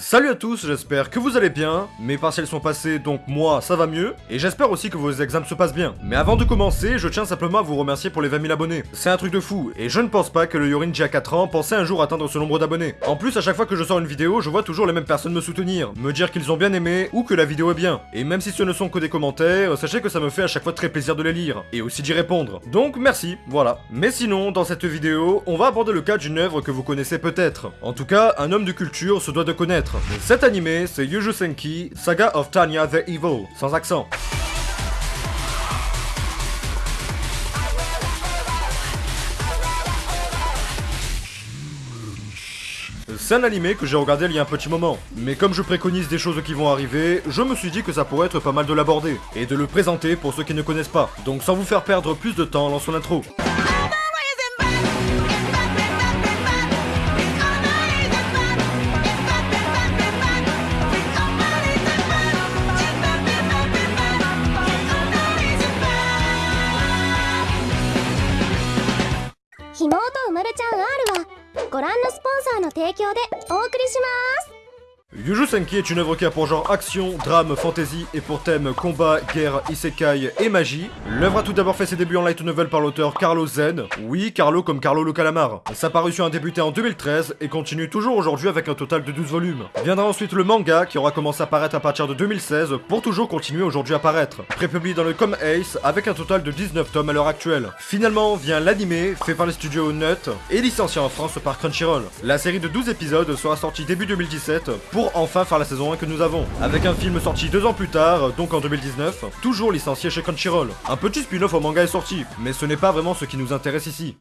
Salut à tous, j'espère que vous allez bien, mes partiels sont passés donc moi ça va mieux, et j'espère aussi que vos examens se passent bien. Mais avant de commencer, je tiens simplement à vous remercier pour les 20 000 abonnés. C'est un truc de fou, et je ne pense pas que le Yorin à 4 ans pensait un jour atteindre ce nombre d'abonnés. En plus, à chaque fois que je sors une vidéo, je vois toujours les mêmes personnes me soutenir, me dire qu'ils ont bien aimé ou que la vidéo est bien. Et même si ce ne sont que des commentaires, sachez que ça me fait à chaque fois très plaisir de les lire, et aussi d'y répondre. Donc merci, voilà. Mais sinon, dans cette vidéo, on va aborder le cas d'une œuvre que vous connaissez peut-être. En tout cas, un homme de culture se doit de connaître. Cet animé c'est Yuju Senki, Saga of Tanya the Evil, sans accent. C'est un animé que j'ai regardé il y a un petit moment, mais comme je préconise des choses qui vont arriver, je me suis dit que ça pourrait être pas mal de l'aborder, et de le présenter pour ceux qui ne connaissent pas. Donc sans vous faire perdre plus de temps, lançons l'intro. 妹うまるちゃん R はご覧のスポンサーの提供でお送りします。Yuju Senki est une œuvre qui a pour genre action, drame, fantasy et pour thème combat, guerre, isekai et magie. L'œuvre a tout d'abord fait ses débuts en light novel par l'auteur Carlo Zen. Oui, Carlo comme Carlo le calamar. Sa parution a débuté en 2013 et continue toujours aujourd'hui avec un total de 12 volumes. Viendra ensuite le manga qui aura commencé à paraître à partir de 2016 pour toujours continuer aujourd'hui à paraître. Prépublié dans le Com Ace avec un total de 19 tomes à l'heure actuelle. Finalement vient l'animé fait par les studios Nut et licencié en France par Crunchyroll. La série de 12 épisodes sera sortie début 2017 pour enfin faire la saison 1 que nous avons. Avec un film sorti deux ans plus tard, donc en 2019, toujours licencié chez Crunchyroll. Un petit spin-off au manga est sorti, mais ce n'est pas vraiment ce qui nous intéresse ici.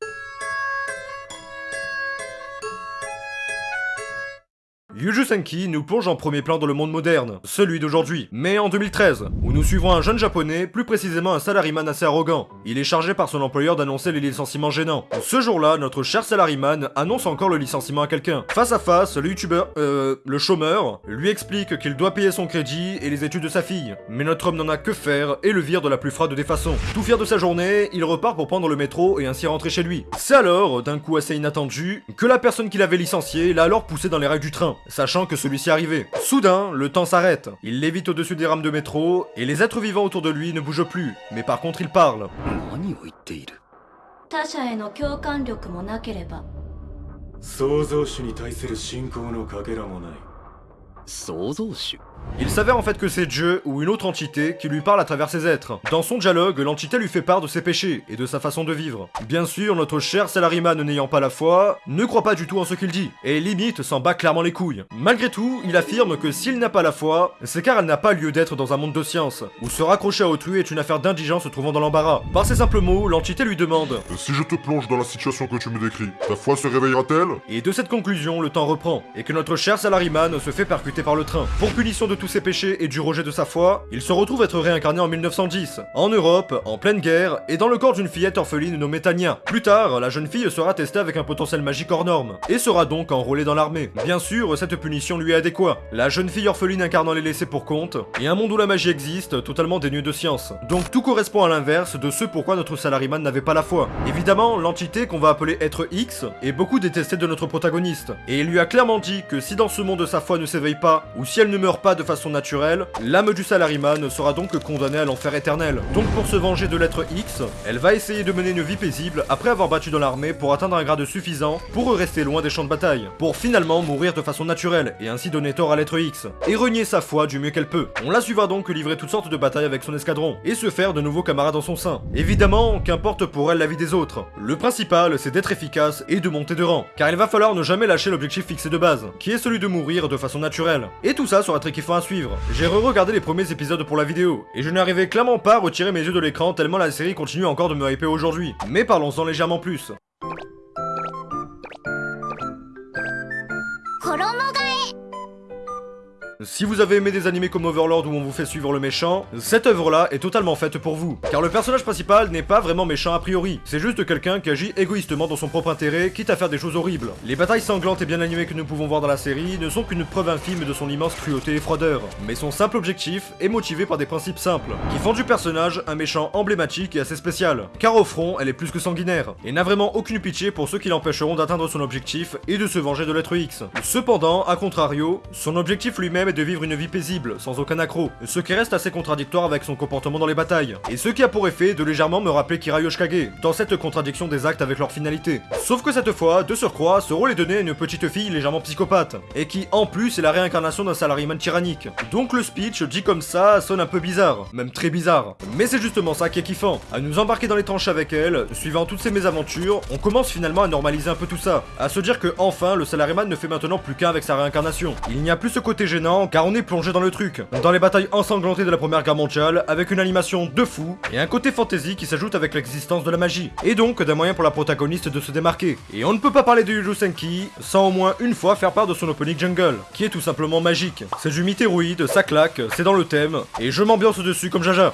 Yuju Senki nous plonge en premier plan dans le monde moderne, celui d'aujourd'hui, mais en 2013, où nous suivons un jeune japonais, plus précisément un salariman assez arrogant. Il est chargé par son employeur d'annoncer les licenciements gênants. Ce jour-là, notre cher salariman annonce encore le licenciement à quelqu'un. Face à face, le youtubeur, euh, le chômeur, lui explique qu'il doit payer son crédit et les études de sa fille. Mais notre homme n'en a que faire et le vire de la plus froide des façons. Tout fier de sa journée, il repart pour prendre le métro et ainsi rentrer chez lui. C'est alors, d'un coup assez inattendu, que la personne qui l'avait licencié l'a alors poussé dans les rails du train sachant que celui-ci arrivait. Soudain, le temps s'arrête. Il lévite au-dessus des rames de métro, et les êtres vivants autour de lui ne bougent plus. Mais par contre, il parle. Il s'avère en fait que c'est Dieu ou une autre entité qui lui parle à travers ses êtres. Dans son dialogue, l'entité lui fait part de ses péchés et de sa façon de vivre. Bien sûr, notre cher Salariman n'ayant pas la foi, ne croit pas du tout en ce qu'il dit, et limite s'en bat clairement les couilles. Malgré tout, il affirme que s'il n'a pas la foi, c'est car elle n'a pas lieu d'être dans un monde de science, où se raccrocher à autrui est une affaire d'indigence se trouvant dans l'embarras. Par ces simples mots, l'entité lui demande Si je te plonge dans la situation que tu me décris, ta foi se réveillera-t-elle? Et de cette conclusion, le temps reprend, et que notre cher Salariman se fait percuter par le train. Pour punition de tous ses péchés et du rejet de sa foi, il se retrouve être réincarné en 1910, en Europe, en pleine guerre, et dans le corps d'une fillette orpheline nommée Tania. Plus tard, la jeune fille sera testée avec un potentiel magique hors norme, et sera donc enrôlée dans l'armée. Bien sûr, cette punition lui est adéquate. La jeune fille orpheline incarnant les laissés pour compte, et un monde où la magie existe, totalement dénué de science. Donc tout correspond à l'inverse de ce pourquoi notre salariman n'avait pas la foi. Évidemment, l'entité qu'on va appeler être X est beaucoup détestée de notre protagoniste, et il lui a clairement dit que si dans ce monde sa foi ne s'éveille ou si elle ne meurt pas de façon naturelle, l'âme du salariman sera donc condamnée à l'enfer éternel. Donc pour se venger de l'être X, elle va essayer de mener une vie paisible après avoir battu dans l'armée pour atteindre un grade suffisant pour rester loin des champs de bataille, pour finalement mourir de façon naturelle et ainsi donner tort à l'être X, et renier sa foi du mieux qu'elle peut. On la suivra donc livrer toutes sortes de batailles avec son escadron, et se faire de nouveaux camarades dans son sein. Évidemment, qu'importe pour elle la vie des autres. Le principal, c'est d'être efficace et de monter de rang, car il va falloir ne jamais lâcher l'objectif fixé de base, qui est celui de mourir de façon naturelle. Et tout ça sera très kiffant à suivre. J'ai re-regardé les premiers épisodes pour la vidéo, et je n'arrivais clairement pas à retirer mes yeux de l'écran tellement la série continue encore de me hyper aujourd'hui. Mais parlons-en légèrement plus. Si vous avez aimé des animés comme Overlord où on vous fait suivre le méchant, cette œuvre-là est totalement faite pour vous. Car le personnage principal n'est pas vraiment méchant a priori, c'est juste quelqu'un qui agit égoïstement dans son propre intérêt, quitte à faire des choses horribles. Les batailles sanglantes et bien animées que nous pouvons voir dans la série ne sont qu'une preuve infime de son immense cruauté et froideur, mais son simple objectif est motivé par des principes simples, qui font du personnage un méchant emblématique et assez spécial. Car au front, elle est plus que sanguinaire, et n'a vraiment aucune pitié pour ceux qui l'empêcheront d'atteindre son objectif et de se venger de l'être X. Cependant, à contrario, son objectif lui-même de vivre une vie paisible, sans aucun accroc, ce qui reste assez contradictoire avec son comportement dans les batailles, et ce qui a pour effet de légèrement me rappeler Kira Yoshikage, dans cette contradiction des actes avec leur finalité. Sauf que cette fois, de surcroît, ce rôle est donné à une petite fille légèrement psychopathe, et qui en plus est la réincarnation d'un salariman tyrannique. Donc le speech, dit comme ça, sonne un peu bizarre, même très bizarre. Mais c'est justement ça qui est kiffant, à nous embarquer dans les tranches avec elle, suivant toutes ces mésaventures, on commence finalement à normaliser un peu tout ça, à se dire que enfin le salaryman ne fait maintenant plus qu'un avec sa réincarnation. Il n'y a plus ce côté gênant, car on est plongé dans le truc, dans les batailles ensanglantées de la première guerre mondiale, avec une animation de fou, et un côté fantasy qui s'ajoute avec l'existence de la magie, et donc d'un moyen pour la protagoniste de se démarquer. Et on ne peut pas parler de Yuju Senki sans au moins une fois faire part de son opening jungle, qui est tout simplement magique. C'est du mythéroïde, ça claque, c'est dans le thème, et je m'ambiance dessus comme Jaja.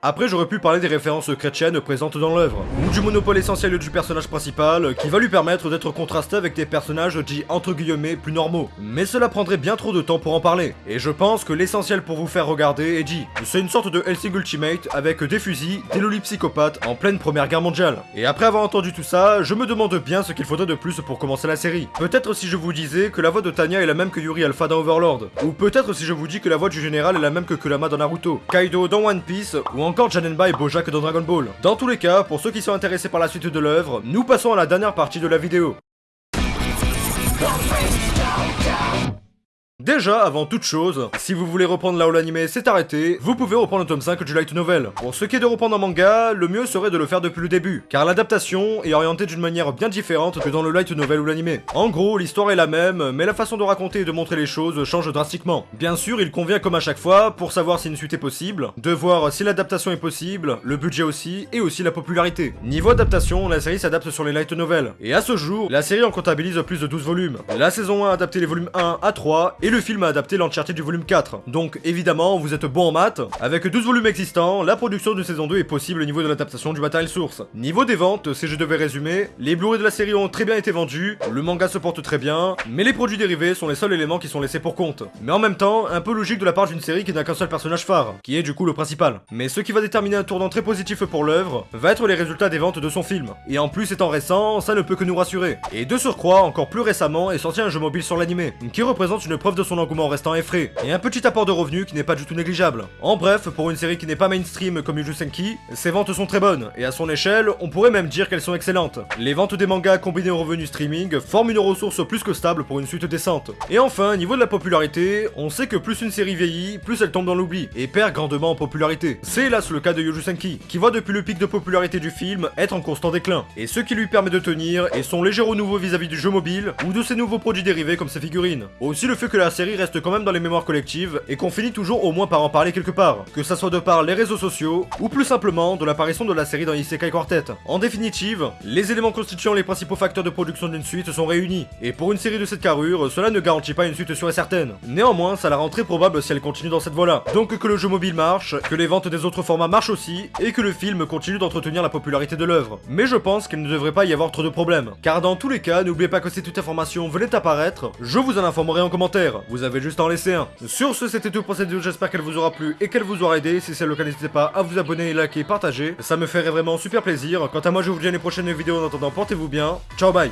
Après, j'aurais pu parler des références chrétiennes présentes dans l'œuvre, ou du monopole essentiel du personnage principal, qui va lui permettre d'être contrasté avec des personnages dits entre guillemets plus normaux. Mais cela prendrait bien trop de temps pour en parler, et je pense que l'essentiel pour vous faire regarder est dit. C'est une sorte de Helsing Ultimate avec des fusils, des lolis psychopathes en pleine première guerre mondiale. Et après avoir entendu tout ça, je me demande bien ce qu'il faudrait de plus pour commencer la série. Peut-être si je vous disais que la voix de Tanya est la même que Yuri Alpha dans Overlord, ou peut-être si je vous dis que la voix du général est la même que Kurama dans Naruto, Kaido dans One Piece, ou encore Janenba et Bojack dans Dragon Ball. Dans tous les cas, pour ceux qui sont intéressés par la suite de l'œuvre, nous passons à la dernière partie de la vidéo. Déjà, avant toute chose, si vous voulez reprendre là où l'anime s'est arrêté, vous pouvez reprendre le tome 5 du light novel. Pour ce qui est de reprendre un manga, le mieux serait de le faire depuis le début, car l'adaptation est orientée d'une manière bien différente que dans le light novel ou l'anime. En gros, l'histoire est la même, mais la façon de raconter et de montrer les choses change drastiquement. Bien sûr, il convient comme à chaque fois, pour savoir si une suite est possible, de voir si l'adaptation est possible, le budget aussi, et aussi la popularité. Niveau adaptation, la série s'adapte sur les light novels, et à ce jour, la série en comptabilise plus de 12 volumes. La saison 1 a adapté les volumes 1 à 3, et le film a adapté l'entièreté du volume 4. Donc évidemment, vous êtes bon en maths. Avec 12 volumes existants, la production de saison 2 est possible au niveau de l'adaptation du matériel source. Niveau des ventes, si je devais résumer, les Blu-ray de la série ont très bien été vendus, le manga se porte très bien, mais les produits dérivés sont les seuls éléments qui sont laissés pour compte. Mais en même temps, un peu logique de la part d'une série qui n'a qu'un seul personnage phare, qui est du coup le principal. Mais ce qui va déterminer un tournant très positif pour l'œuvre, va être les résultats des ventes de son film. Et en plus étant récent, ça ne peut que nous rassurer. Et de surcroît, encore plus récemment, est sorti un jeu mobile sur l'animé, qui représente une preuve de son engouement restant effrayé, et un petit apport de revenus qui n'est pas du tout négligeable. En bref, pour une série qui n'est pas mainstream comme Yuju Senki, ses ventes sont très bonnes, et à son échelle, on pourrait même dire qu'elles sont excellentes. Les ventes des mangas combinées aux revenus streaming forment une ressource plus que stable pour une suite décente. Et enfin, niveau de la popularité, on sait que plus une série vieillit, plus elle tombe dans l'oubli, et perd grandement en popularité. C'est hélas le cas de Yuju Senki, qui voit depuis le pic de popularité du film être en constant déclin, et ce qui lui permet de tenir est son léger renouveau vis-à-vis du jeu mobile, ou de ses nouveaux produits dérivés comme ses figurines. Aussi le fait que la série reste quand même dans les mémoires collectives et qu'on finit toujours au moins par en parler quelque part, que ça soit de par les réseaux sociaux ou plus simplement de l'apparition de la série dans Isekai Quartet. En définitive, les éléments constituant les principaux facteurs de production d'une suite sont réunis, et pour une série de cette carrure, cela ne garantit pas une suite sûre et certaine. Néanmoins, ça la rend très probable si elle continue dans cette voie-là. Donc que le jeu mobile marche, que les ventes des autres formats marchent aussi, et que le film continue d'entretenir la popularité de l'œuvre. Mais je pense qu'il ne devrait pas y avoir trop de problèmes. Car dans tous les cas, n'oubliez pas que si toute information venait apparaître, je vous en informerai en commentaire. Vous avez juste à en laisser un. Sur ce, c'était tout pour cette vidéo, j'espère qu'elle vous aura plu et qu'elle vous aura aidé. Si c'est le cas, n'hésitez pas à vous abonner, liker, partager. Ça me ferait vraiment super plaisir. Quant à moi, je vous dis à une prochaine vidéo. En attendant, portez-vous bien. Ciao, bye